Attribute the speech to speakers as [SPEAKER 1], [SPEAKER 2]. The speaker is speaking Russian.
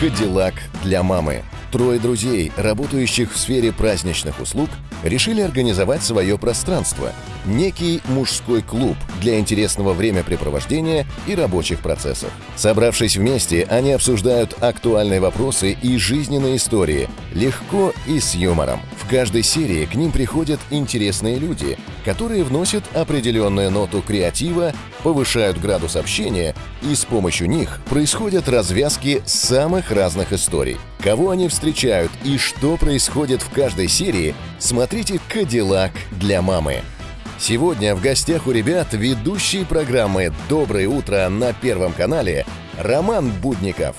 [SPEAKER 1] «Кадиллак для мамы». Трое друзей, работающих в сфере праздничных услуг, решили организовать свое пространство – некий мужской клуб для интересного времяпрепровождения и рабочих процессов. Собравшись вместе, они обсуждают актуальные вопросы и жизненные истории, легко и с юмором. В каждой серии к ним приходят интересные люди, которые вносят определенную ноту креатива, повышают градус общения, и с помощью них происходят развязки самых разных историй. Кого они встречают и что происходит в каждой серии, смотрите «Кадиллак для мамы». Сегодня в гостях у ребят ведущий программы «Доброе утро» на Первом канале Роман Будников.